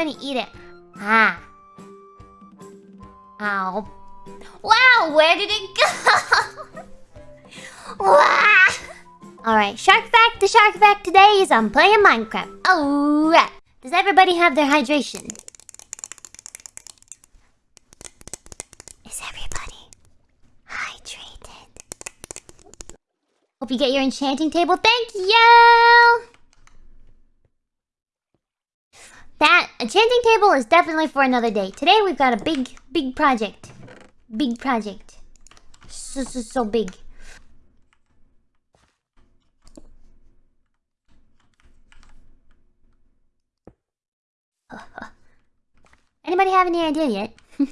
eat it. Ah. Ow. Wow, where did it go? Alright, shark fact. The shark fact today is I'm playing Minecraft. Alright. Does everybody have their hydration? Is everybody hydrated? Hope you get your enchanting table. Thank you! That enchanting table is definitely for another day. Today we've got a big, big project. Big project. So, so, so big. Anybody have any idea yet?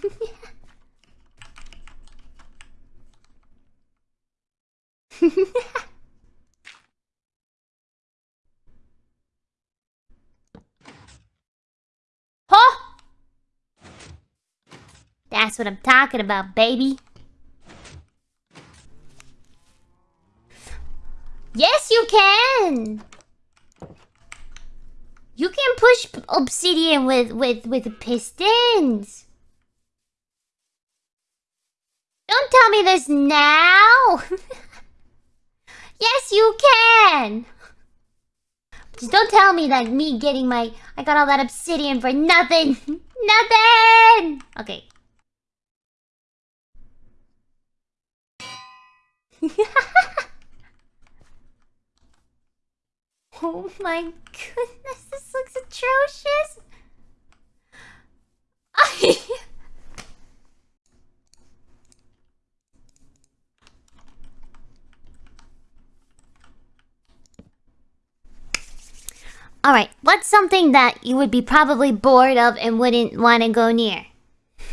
That's what I'm talking about, baby. Yes, you can! You can push obsidian with with with pistons. Don't tell me this now. yes, you can. Just don't tell me that me getting my I got all that obsidian for nothing. nothing. Okay. Oh my goodness, this looks atrocious. Alright, what's something that you would be probably bored of and wouldn't want to go near?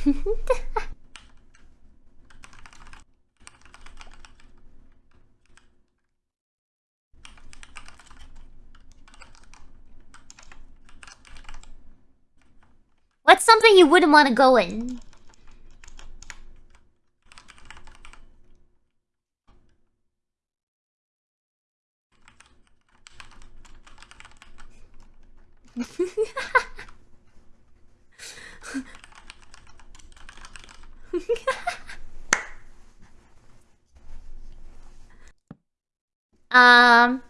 What's something you wouldn't want to go in? um...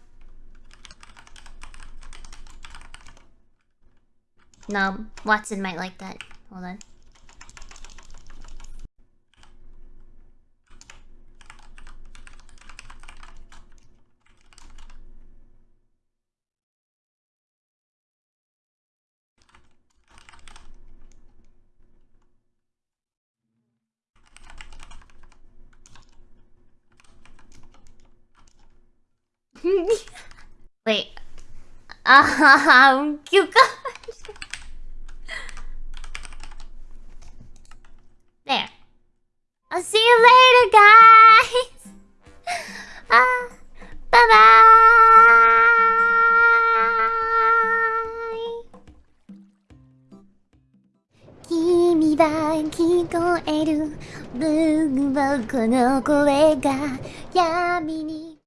No, Watson might like that. Hold on. Wait. Cucumber. There. I'll see you later, guys. Ah, bye bye. 君は聞こえる僕はこの声が闇に